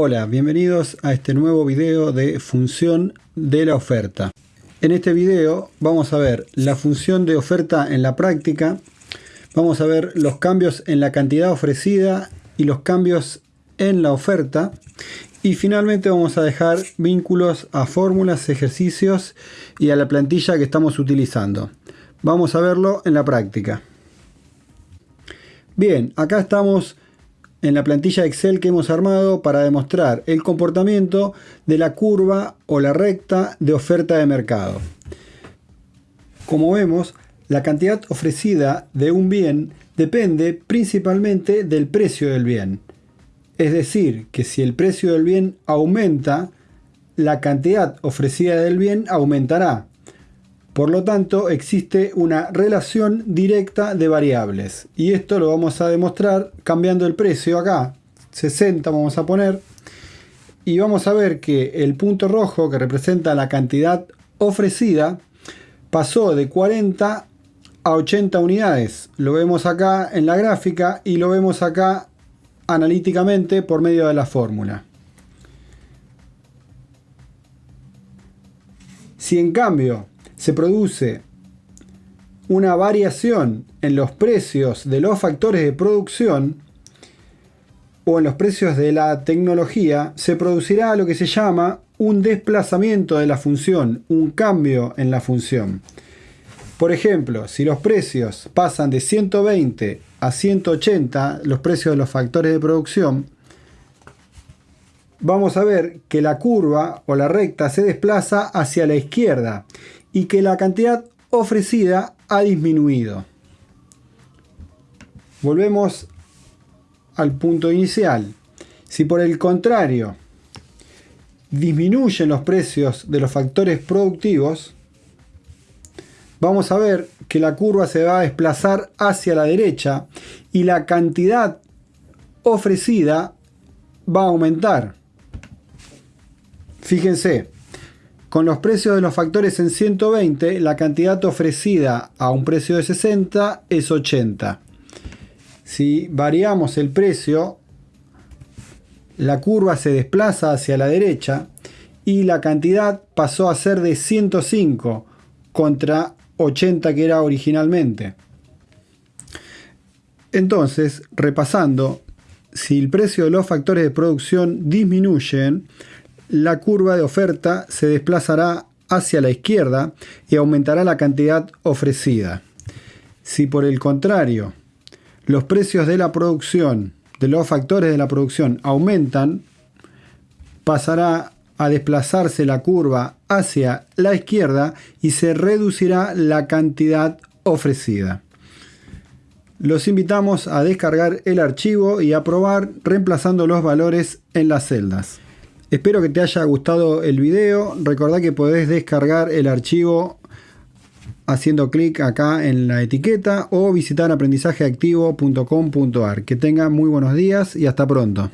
Hola, bienvenidos a este nuevo video de función de la oferta. En este video vamos a ver la función de oferta en la práctica, vamos a ver los cambios en la cantidad ofrecida y los cambios en la oferta y finalmente vamos a dejar vínculos a fórmulas, ejercicios y a la plantilla que estamos utilizando. Vamos a verlo en la práctica. Bien, acá estamos en la plantilla Excel que hemos armado para demostrar el comportamiento de la curva o la recta de oferta de mercado. Como vemos, la cantidad ofrecida de un bien depende principalmente del precio del bien. Es decir, que si el precio del bien aumenta, la cantidad ofrecida del bien aumentará. Por lo tanto, existe una relación directa de variables. Y esto lo vamos a demostrar cambiando el precio acá. 60 vamos a poner. Y vamos a ver que el punto rojo que representa la cantidad ofrecida pasó de 40 a 80 unidades. Lo vemos acá en la gráfica y lo vemos acá analíticamente por medio de la fórmula. Si en cambio se produce una variación en los precios de los factores de producción o en los precios de la tecnología, se producirá lo que se llama un desplazamiento de la función, un cambio en la función. Por ejemplo, si los precios pasan de 120 a 180, los precios de los factores de producción, vamos a ver que la curva o la recta se desplaza hacia la izquierda y que la cantidad ofrecida ha disminuido. Volvemos al punto inicial. Si por el contrario disminuyen los precios de los factores productivos, vamos a ver que la curva se va a desplazar hacia la derecha y la cantidad ofrecida va a aumentar. Fíjense, con los precios de los factores en 120, la cantidad ofrecida a un precio de 60 es 80. Si variamos el precio, la curva se desplaza hacia la derecha y la cantidad pasó a ser de 105 contra 80 que era originalmente. Entonces, repasando, si el precio de los factores de producción disminuyen, la curva de oferta se desplazará hacia la izquierda y aumentará la cantidad ofrecida. Si por el contrario los precios de la producción, de los factores de la producción aumentan, pasará a desplazarse la curva hacia la izquierda y se reducirá la cantidad ofrecida. Los invitamos a descargar el archivo y a probar reemplazando los valores en las celdas. Espero que te haya gustado el video. Recordá que podés descargar el archivo haciendo clic acá en la etiqueta o visitar aprendizajeactivo.com.ar. Que tengan muy buenos días y hasta pronto.